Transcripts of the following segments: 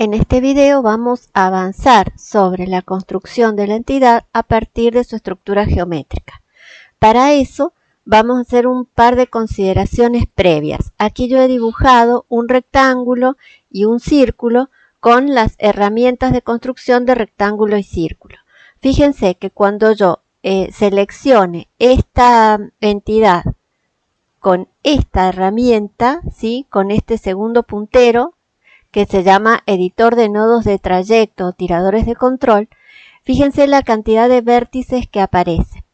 En este video vamos a avanzar sobre la construcción de la entidad a partir de su estructura geométrica. Para eso vamos a hacer un par de consideraciones previas. Aquí yo he dibujado un rectángulo y un círculo con las herramientas de construcción de rectángulo y círculo. Fíjense que cuando yo eh, seleccione esta entidad con esta herramienta, ¿sí? con este segundo puntero, que se llama editor de nodos de trayecto tiradores de control, fíjense la cantidad de vértices que aparece.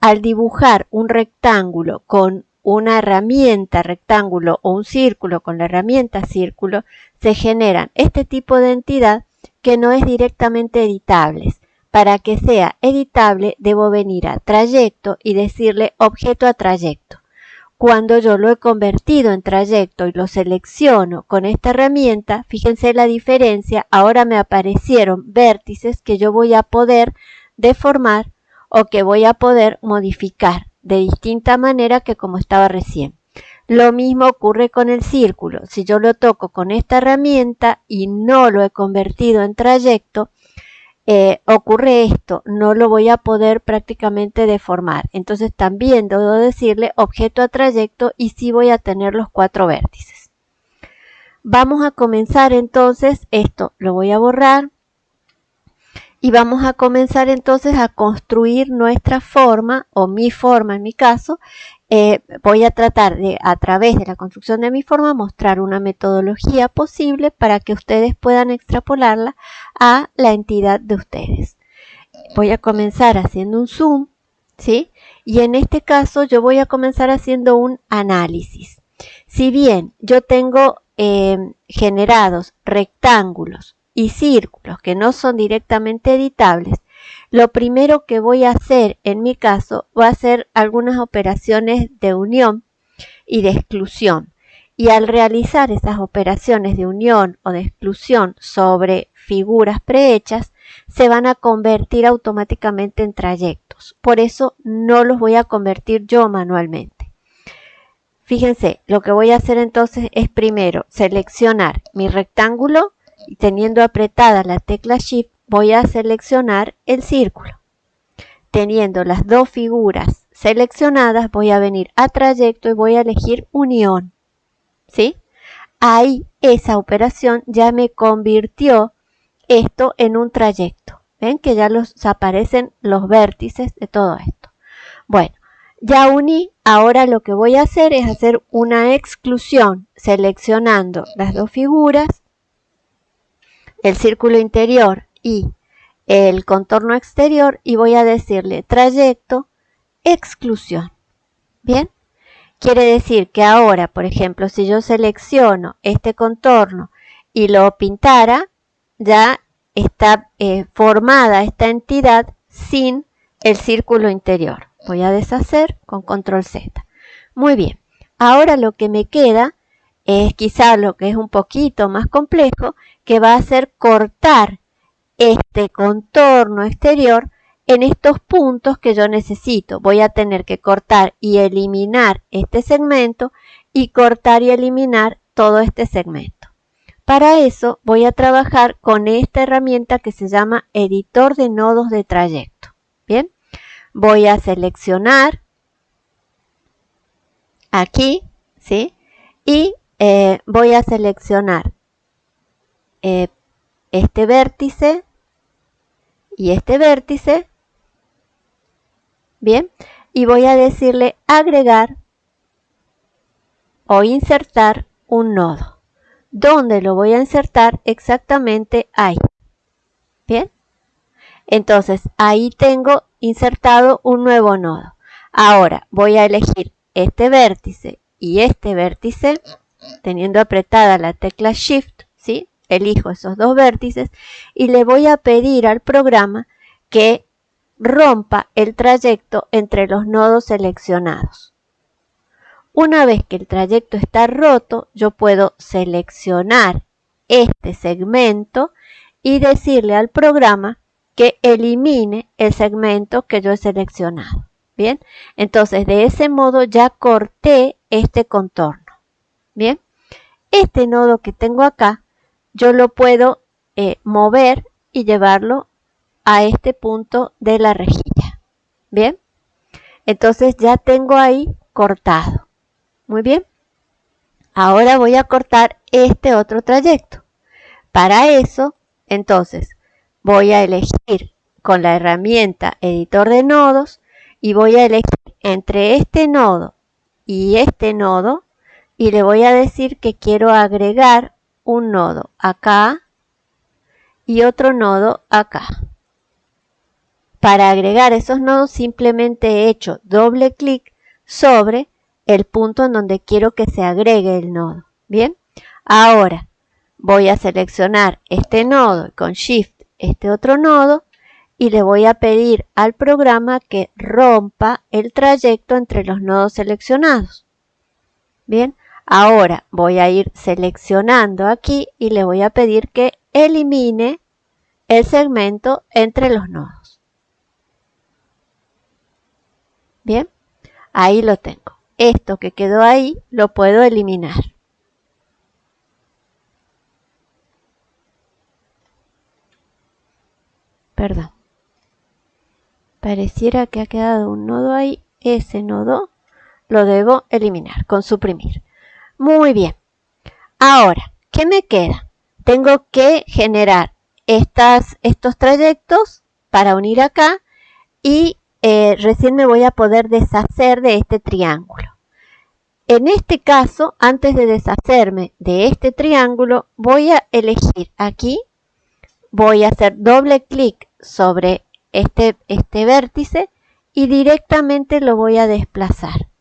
Al dibujar un rectángulo con una herramienta rectángulo o un círculo con la herramienta círculo, se generan este tipo de entidad que no es directamente editables. Para que sea editable debo venir a trayecto y decirle objeto a trayecto. Cuando yo lo he convertido en trayecto y lo selecciono con esta herramienta, fíjense la diferencia, ahora me aparecieron vértices que yo voy a poder deformar o que voy a poder modificar de distinta manera que como estaba recién. Lo mismo ocurre con el círculo. Si yo lo toco con esta herramienta y no lo he convertido en trayecto, eh, ocurre esto, no lo voy a poder prácticamente deformar. Entonces también debo decirle objeto a trayecto y sí voy a tener los cuatro vértices. Vamos a comenzar entonces, esto lo voy a borrar y vamos a comenzar entonces a construir nuestra forma o mi forma en mi caso eh, voy a tratar de, a través de la construcción de mi forma, mostrar una metodología posible para que ustedes puedan extrapolarla a la entidad de ustedes. Voy a comenzar haciendo un zoom, ¿sí? Y en este caso yo voy a comenzar haciendo un análisis. Si bien yo tengo eh, generados rectángulos y círculos que no son directamente editables, lo primero que voy a hacer en mi caso va a ser algunas operaciones de unión y de exclusión. Y al realizar esas operaciones de unión o de exclusión sobre figuras prehechas, se van a convertir automáticamente en trayectos. Por eso no los voy a convertir yo manualmente. Fíjense, lo que voy a hacer entonces es primero seleccionar mi rectángulo y teniendo apretada la tecla Shift voy a seleccionar el círculo. Teniendo las dos figuras seleccionadas, voy a venir a trayecto y voy a elegir unión. ¿Sí? Ahí esa operación ya me convirtió esto en un trayecto. ¿Ven que ya los aparecen los vértices de todo esto? Bueno, ya uní, ahora lo que voy a hacer es hacer una exclusión seleccionando las dos figuras, el círculo interior y el contorno exterior y voy a decirle trayecto, exclusión. ¿Bien? Quiere decir que ahora, por ejemplo, si yo selecciono este contorno y lo pintara, ya está eh, formada esta entidad sin el círculo interior. Voy a deshacer con control Z. Muy bien. Ahora lo que me queda es quizá lo que es un poquito más complejo, que va a ser cortar este contorno exterior en estos puntos que yo necesito. Voy a tener que cortar y eliminar este segmento y cortar y eliminar todo este segmento. Para eso voy a trabajar con esta herramienta que se llama editor de nodos de trayecto. Bien, voy a seleccionar aquí, ¿sí? Y eh, voy a seleccionar eh, este vértice y este vértice. Bien, y voy a decirle agregar o insertar un nodo. ¿Dónde lo voy a insertar? Exactamente ahí. Bien, entonces ahí tengo insertado un nuevo nodo. Ahora voy a elegir este vértice y este vértice teniendo apretada la tecla Shift, ¿sí? Elijo esos dos vértices y le voy a pedir al programa que rompa el trayecto entre los nodos seleccionados. Una vez que el trayecto está roto, yo puedo seleccionar este segmento y decirle al programa que elimine el segmento que yo he seleccionado. Bien, entonces de ese modo ya corté este contorno. Bien, este nodo que tengo acá yo lo puedo eh, mover y llevarlo a este punto de la rejilla. Bien, entonces ya tengo ahí cortado. Muy bien. Ahora voy a cortar este otro trayecto. Para eso, entonces, voy a elegir con la herramienta editor de nodos y voy a elegir entre este nodo y este nodo y le voy a decir que quiero agregar un nodo acá y otro nodo acá. Para agregar esos nodos simplemente he hecho doble clic sobre el punto en donde quiero que se agregue el nodo. Bien, ahora voy a seleccionar este nodo con Shift este otro nodo y le voy a pedir al programa que rompa el trayecto entre los nodos seleccionados. Bien, ahora voy a ir seleccionando aquí y le voy a pedir que elimine el segmento entre los nodos. Bien, ahí lo tengo. Esto que quedó ahí lo puedo eliminar. Perdón. Pareciera que ha quedado un nodo ahí. Ese nodo lo debo eliminar con suprimir. Muy bien. Ahora, ¿qué me queda? Tengo que generar estos trayectos para unir acá y eh, recién me voy a poder deshacer de este triángulo. En este caso, antes de deshacerme de este triángulo, voy a elegir aquí, voy a hacer doble clic sobre este, este vértice y directamente lo voy a desplazar.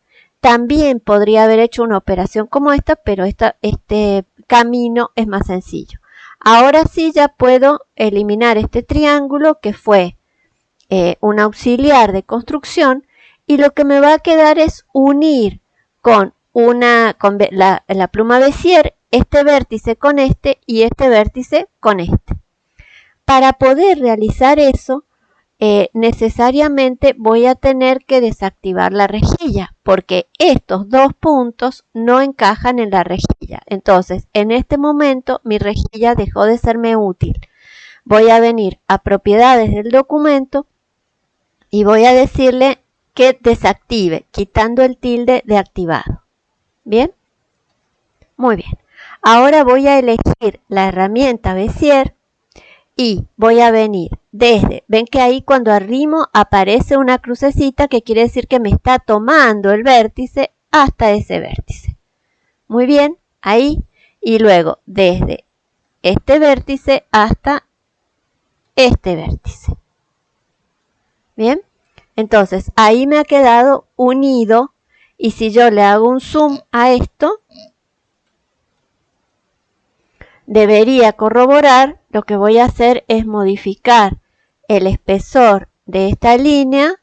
También podría haber hecho una operación como esta, pero este camino es más sencillo. Ahora sí ya puedo eliminar este triángulo que fue eh, un auxiliar de construcción y lo que me va a quedar es unir con una con la, la pluma Bézier este vértice con este y este vértice con este. Para poder realizar eso, eh, necesariamente voy a tener que desactivar la rejilla porque estos dos puntos no encajan en la rejilla. Entonces, en este momento mi rejilla dejó de serme útil. Voy a venir a propiedades del documento y voy a decirle que desactive, quitando el tilde de activado. ¿Bien? Muy bien. Ahora voy a elegir la herramienta Bezier y voy a venir desde, ven que ahí cuando arrimo aparece una crucecita que quiere decir que me está tomando el vértice hasta ese vértice. Muy bien, ahí y luego desde este vértice hasta este vértice. Bien, entonces ahí me ha quedado unido y si yo le hago un zoom a esto, debería corroborar, lo que voy a hacer es modificar el espesor de esta línea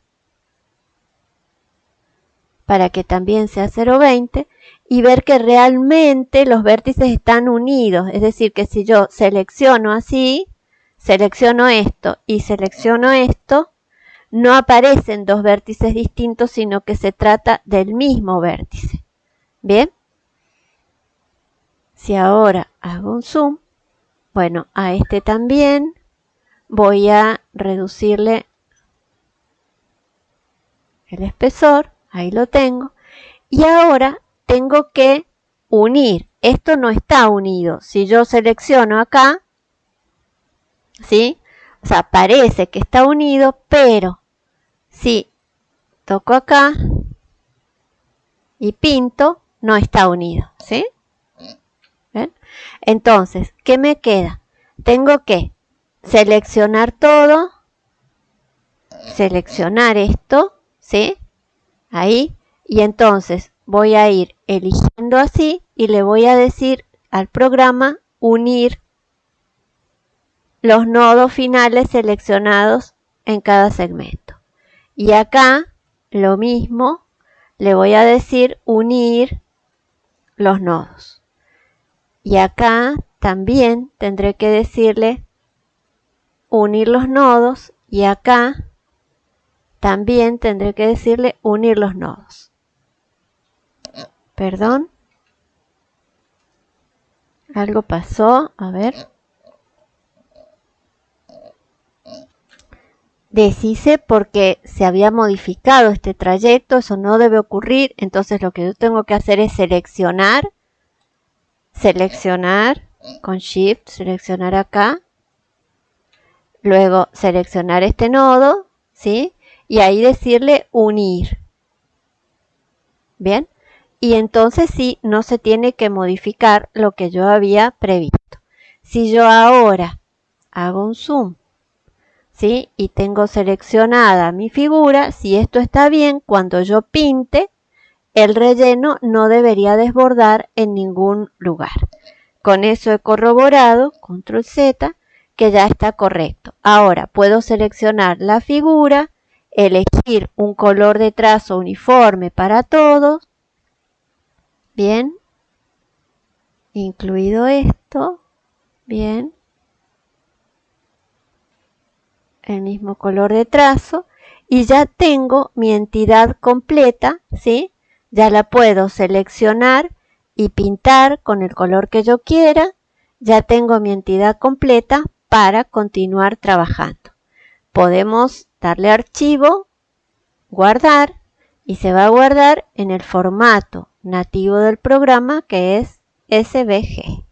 para que también sea 0,20 y ver que realmente los vértices están unidos. Es decir, que si yo selecciono así, selecciono esto y selecciono esto, no aparecen dos vértices distintos, sino que se trata del mismo vértice. ¿Bien? Si ahora hago un zoom, bueno, a este también voy a reducirle el espesor, ahí lo tengo, y ahora tengo que unir, esto no está unido, si yo selecciono acá, ¿sí? O sea, parece que está unido, pero si toco acá y pinto, no está unido, ¿sí? Entonces, ¿qué me queda? Tengo que seleccionar todo, seleccionar esto, ¿sí? Ahí, y entonces voy a ir eligiendo así y le voy a decir al programa unir los nodos finales seleccionados en cada segmento. Y acá lo mismo, le voy a decir unir los nodos. Y acá también tendré que decirle unir los nodos y acá también tendré que decirle unir los nodos. Perdón. Algo pasó, a ver. Deshice porque se había modificado este trayecto, eso no debe ocurrir, entonces lo que yo tengo que hacer es seleccionar seleccionar con Shift, seleccionar acá, luego seleccionar este nodo, ¿sí? Y ahí decirle unir. Bien, y entonces sí, no se tiene que modificar lo que yo había previsto. Si yo ahora hago un zoom ¿sí? Y tengo seleccionada mi figura, si esto está bien, cuando yo pinte, el relleno no debería desbordar en ningún lugar. Con eso he corroborado, control Z, que ya está correcto. Ahora puedo seleccionar la figura, elegir un color de trazo uniforme para todos. Bien. Incluido esto. Bien el mismo color de trazo y ya tengo mi entidad completa, ¿sí? Ya la puedo seleccionar y pintar con el color que yo quiera. Ya tengo mi entidad completa para continuar trabajando. Podemos darle archivo, guardar y se va a guardar en el formato nativo del programa que es SVG.